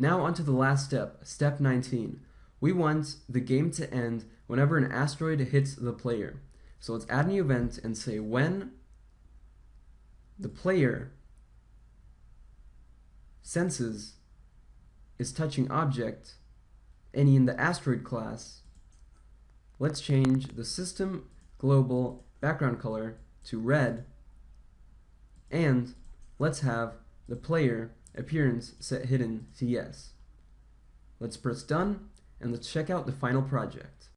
Now onto the last step, step 19. We want the game to end whenever an asteroid hits the player. So let's add an event and say when the player senses is touching object any in the asteroid class, let's change the system global background color to red and let's have the player appearance set hidden to yes. Let's press done and let's check out the final project.